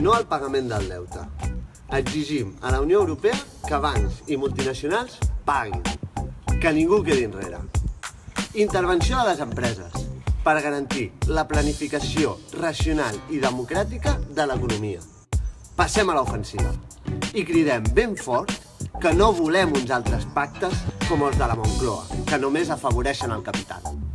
No al pagament del deute. Exigim a la Unió Europea que bancs i multinacionals paguin, que ningú quedi enrere. Intervenció de les empreses per garantir la planificació racional i democràtica de l'economia. Passem a l'ofensiva i cridem ben fort que no volem uns altres pactes com els de la Moncloa, que només afavoreixen el capital.